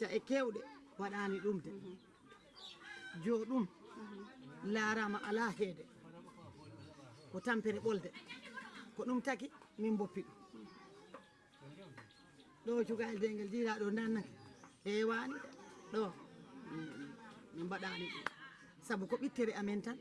caɗe kewɗe waɗani ɗum de. Jo ɗum laarama ala heede. Ko tampere ɓolde. Ko ɗum taki min boppi ɗum. Ɗo cugal dengel jiiɗa ɗo nannake hewani ɗo min mbaɗani ɗum. Saabu ko ɓittere amen tan